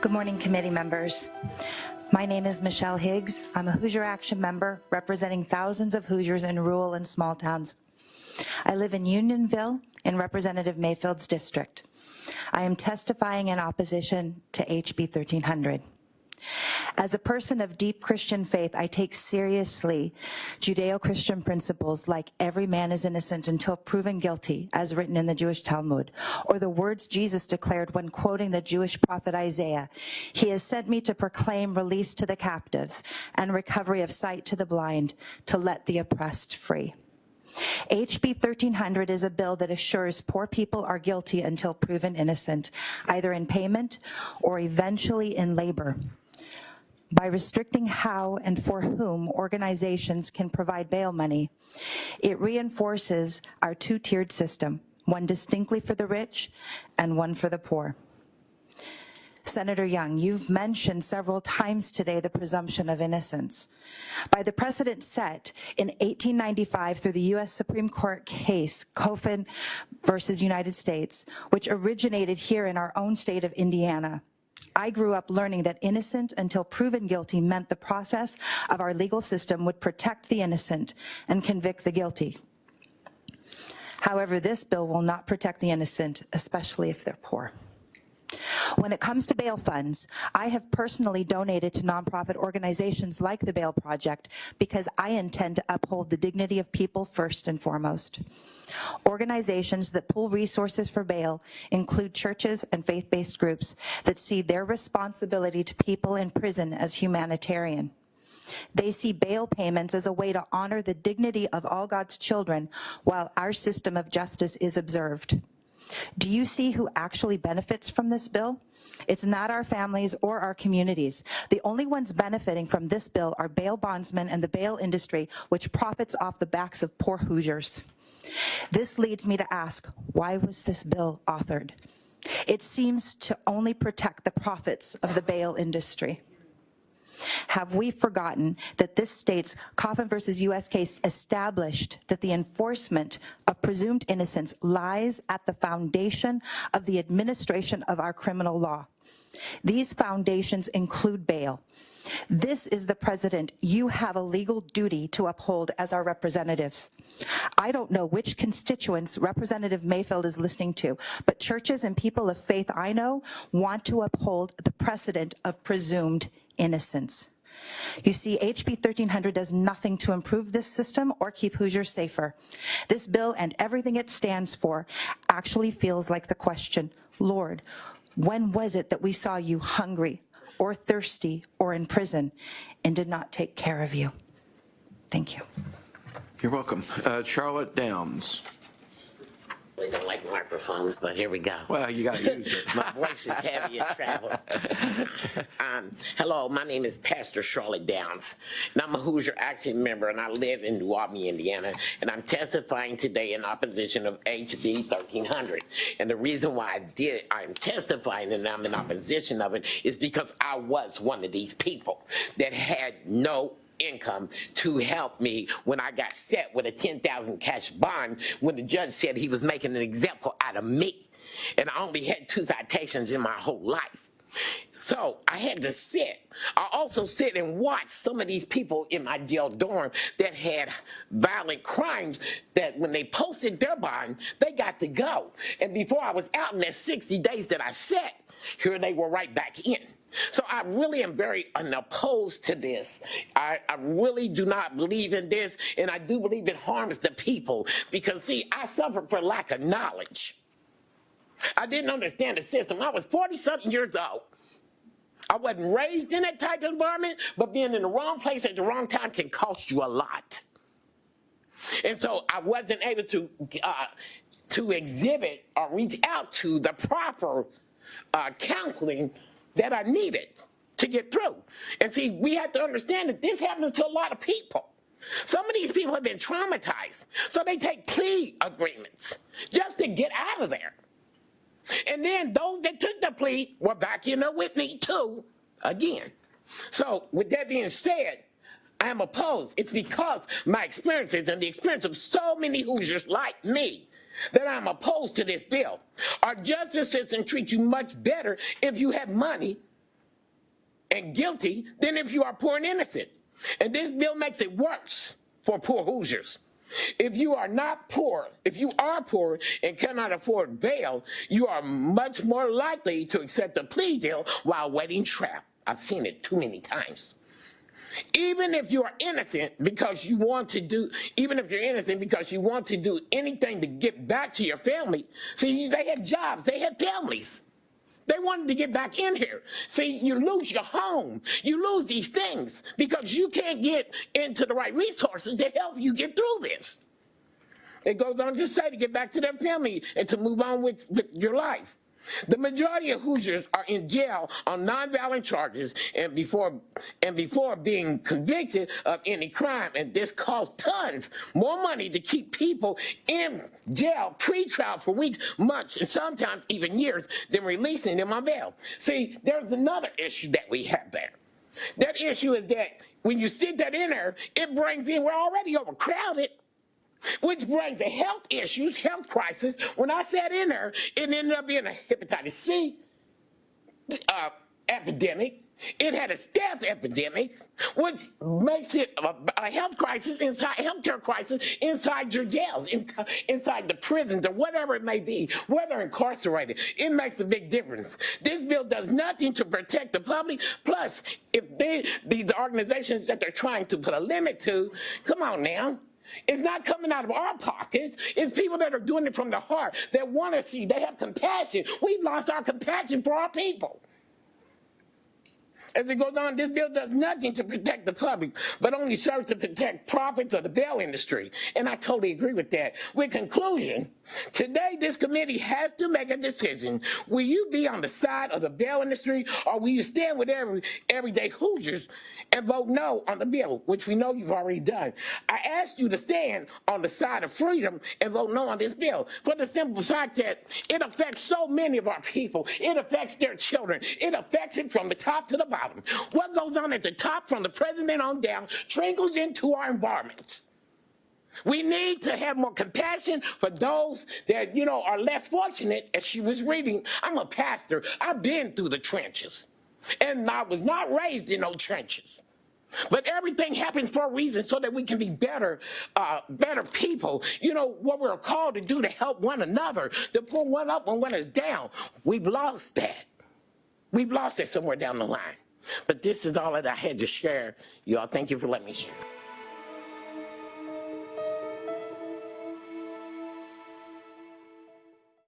Good morning, committee members. My name is Michelle Higgs. I'm a Hoosier Action member representing thousands of Hoosiers in rural and small towns. I live in Unionville in Representative Mayfield's district. I am testifying in opposition to HB 1300. As a person of deep Christian faith, I take seriously Judeo-Christian principles like every man is innocent until proven guilty, as written in the Jewish Talmud, or the words Jesus declared when quoting the Jewish prophet Isaiah, he has sent me to proclaim release to the captives and recovery of sight to the blind, to let the oppressed free. HB 1300 is a bill that assures poor people are guilty until proven innocent, either in payment or eventually in labor by restricting how and for whom organizations can provide bail money. It reinforces our two-tiered system, one distinctly for the rich and one for the poor. Senator Young, you've mentioned several times today the presumption of innocence. By the precedent set in 1895 through the U.S. Supreme Court case, Coffin versus United States, which originated here in our own state of Indiana, I grew up learning that innocent until proven guilty meant the process of our legal system would protect the innocent and convict the guilty. However, this bill will not protect the innocent, especially if they're poor. When it comes to bail funds, I have personally donated to nonprofit organizations like the Bail Project because I intend to uphold the dignity of people first and foremost. Organizations that pull resources for bail include churches and faith-based groups that see their responsibility to people in prison as humanitarian. They see bail payments as a way to honor the dignity of all God's children while our system of justice is observed. Do you see who actually benefits from this bill? It's not our families or our communities. The only ones benefiting from this bill are bail bondsmen and the bail industry, which profits off the backs of poor Hoosiers. This leads me to ask, why was this bill authored? It seems to only protect the profits of the bail industry. Have we forgotten that this state's Coffin versus U.S. case established that the enforcement of presumed innocence lies at the foundation of the administration of our criminal law? These foundations include bail. This is the president you have a legal duty to uphold as our representatives. I don't know which constituents Representative Mayfield is listening to, but churches and people of faith I know want to uphold the precedent of presumed innocence. You see, HB 1300 does nothing to improve this system or keep Hoosiers safer. This bill and everything it stands for actually feels like the question, Lord, when was it that we saw you hungry or thirsty or in prison and did not take care of you? Thank you. You're welcome. Uh, Charlotte Downs. They don't like microphones, but here we go. Well, you got to use it. My voice is heavy, it travels. um, hello, my name is Pastor Charlotte Downs, and I'm a Hoosier Action member, and I live in New Albany, Indiana, and I'm testifying today in opposition of HB 1300. And the reason why I did, I'm testifying and I'm in opposition of it is because I was one of these people that had no income to help me when I got set with a 10,000 cash bond when the judge said he was making an example out of me. And I only had two citations in my whole life. So I had to sit. I also sit and watch some of these people in my jail dorm that had violent crimes that when they posted their bond, they got to go. And before I was out in that 60 days that I sat, here they were right back in. So I really am very unopposed to this. I, I, really do not believe in this, and I do believe it harms the people because, see, I suffered for lack of knowledge. I didn't understand the system. I was 40-something years old. I wasn't raised in that type of environment, but being in the wrong place at the wrong time can cost you a lot. And so I wasn't able to uh, to exhibit or reach out to the proper uh, counseling that are needed to get through. And see, we have to understand that this happens to a lot of people. Some of these people have been traumatized, so they take plea agreements just to get out of there. And then those that took the plea were back in with me too, again. So with that being said, I am opposed. It's because my experiences and the experience of so many Hoosiers like me that I'm opposed to this bill. Our justice system treats you much better if you have money and guilty than if you are poor and innocent. And this bill makes it worse for poor Hoosiers. If you are not poor, if you are poor and cannot afford bail, you are much more likely to accept a plea deal while waiting trial. I've seen it too many times. Even if you are innocent because you want to do, even if you're innocent because you want to do anything to get back to your family, see, they had jobs, they had families. They wanted to get back in here. See, you lose your home. You lose these things because you can't get into the right resources to help you get through this. It goes on to say to get back to their family and to move on with, with your life. The majority of Hoosiers are in jail on nonviolent charges and before and before being convicted of any crime. And this costs tons more money to keep people in jail pre-trial for weeks, months, and sometimes even years than releasing them on bail. See, there's another issue that we have there. That issue is that when you sit that in there, it brings in, we're already overcrowded. Which brings the health issues, health crisis. When I sat in there, it ended up being a hepatitis C uh, epidemic. It had a staph epidemic, which makes it a, a health crisis inside, healthcare crisis inside your jails, in, inside the prisons, or whatever it may be, whether incarcerated. It makes a big difference. This bill does nothing to protect the public. Plus, if they, these organizations that they're trying to put a limit to, come on now, it's not coming out of our pockets. It's people that are doing it from the heart that want to see. They have compassion. We've lost our compassion for our people. As it goes on, this bill does nothing to protect the public, but only serves to protect profits of the bail industry. And I totally agree with that. With conclusion, today this committee has to make a decision. Will you be on the side of the bail industry or will you stand with every everyday Hoosiers and vote no on the bill, which we know you've already done? I asked you to stand on the side of freedom and vote no on this bill for the simple fact that it affects so many of our people. It affects their children. It affects it from the top to the bottom bottom. What goes on at the top from the president on down trickles into our environment. We need to have more compassion for those that, you know, are less fortunate. As she was reading, I'm a pastor. I've been through the trenches. And I was not raised in those trenches. But everything happens for a reason so that we can be better, uh, better people. You know, what we're called to do to help one another, to pull one up when one is down. We've lost that. We've lost that somewhere down the line. But this is all that I had to share. Y'all, thank you for letting me share.